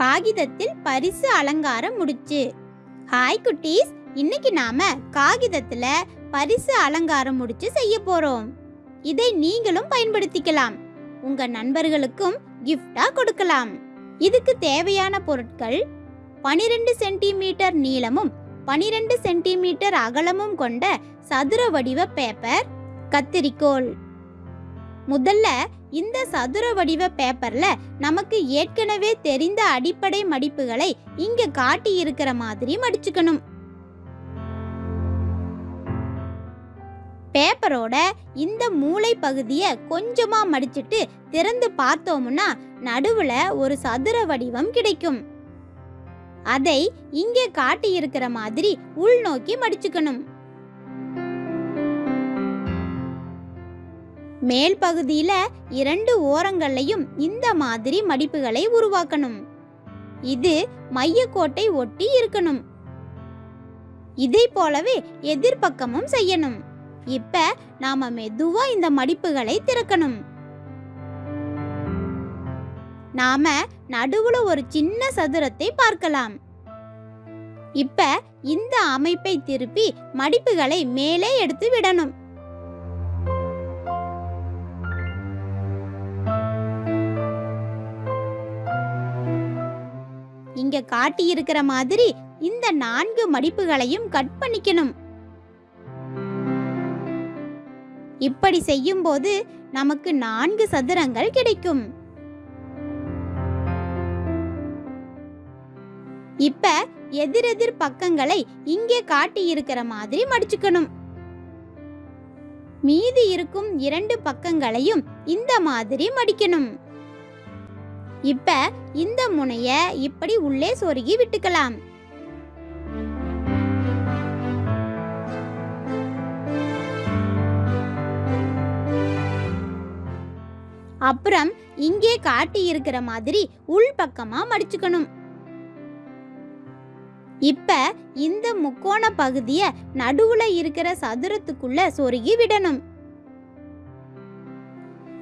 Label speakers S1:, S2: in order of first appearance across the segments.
S1: காகிதத்தில் பரிசு அலங்காரம் முடிச்சு. ஹாய் குட்டீஸ் இன்னைக்கு நாம காகிதத்துல பரிசு அலங்காரம் முடிச்சு செய்ய போறோம். இதை நீங்களும் பயன்படுத்திக்கலாம். உங்க நண்பர்களுக்கும் கிஃப்டா கொடுக்கலாம். இதுக்கு தேவையான பொருட்கள் 12 சென்டிமீட்டர் நீளமும் 12 சென்டிமீட்டர் அகலமும் கொண்ட சதுர வடிவ பேப்பர் கத்திரிக்கோல் முதல்ல இந்த சதுர வடிவ பேப்பர்ல நமக்கு ஏற்கனவே தெரிந்த அடிப்படை மடிப்புகளை இங்க காட்டி இருக்கிற மாதிரி மடிச்சுக்கணும். பேப்பரோட இந்த மூளை பகுதியை கொஞ்சமா மடிச்சிட்டு திறந்து பார்த்தோம்னா நடுவுல ஒரு சதுர வடிவம் கிடைக்கும். அதை இங்கே காட்டியிருக்கிற மாதிரி உள்நோக்கி மடிச்சுக்கணும். மேல் பகுதியில இரண்டு ஓரங்களையும் இந்த மாதிரி மடிப்புகளை உருவாக்கணும். இது மையக்கோட்டை ஒட்டி இருக்கணும். இதை போலவே எதிர்பக்கமும் செய்யணும். இப்ப நாம மெதுவா இந்த மடிப்புகளை திறக்கணும். நாம நடுவுல ஒரு சின்ன சதுரத்தை பார்க்கலாம். இப்ப இந்த அமைப்பை திருப்பி மடிப்புகளை மேலே எடுத்து விடணும். இங்க காட்டியிருக்கிற மாதிரி இந்த நான்கு மடிப்புகளையும் கட் பண்ணிக்கணும். இப்படி செய்யும்போது நமக்கு நான்கு சதுரங்கள் கிடைக்கும். இப்ப எதிரெதிர் பக்கங்களை இங்கே காட்டி இருக்கிற மாதிரி மடிச்சுக்கணும். மீதி இருக்கும் இரண்டு பக்கங்களையும் இந்த மாதிரி மடிக்கணும். இப்ப இந்த முனைய இப்படி உள்ளே சொருகி விட்டுக்கலாம். அப்புறம் இங்கே காட்டி இருக்கிற மாதிரி உள் பக்கமா மடிச்சுக்கணும். இப்ப இந்த முக்கோண பகுதிய நடுவுல இருக்கிற சதுரத்துக்குள்ள சொருகி விடணும்.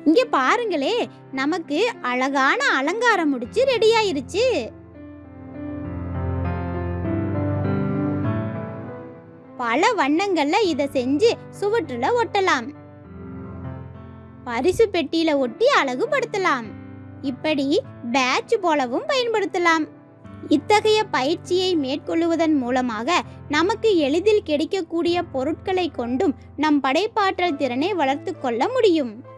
S1: இங்க பாருங்களே நமக்கு அழகான அலங்காரம் முடிச்சு ரெடி ஆயிருச்சு. பல வண்ணங்கள்ல இத செஞ்சு சுவற்றுல ஒட்டலாம். பரிசு பெட்டியில ஒட்டி அழகுபடுத்தலாம். இப்படி பேட்ச் போலவும் பயன்படுத்தலாம். இத்தகைய பயிற்சியை மேற்கொள்ளுவதன் மூலமாக நமக்கு எளிதில் கிடைக்கக்கூடிய பொருட்களை கொண்டும் நம் படைப்பாற்றல் திறனை வளர்த்து கொள்ள முடியும்.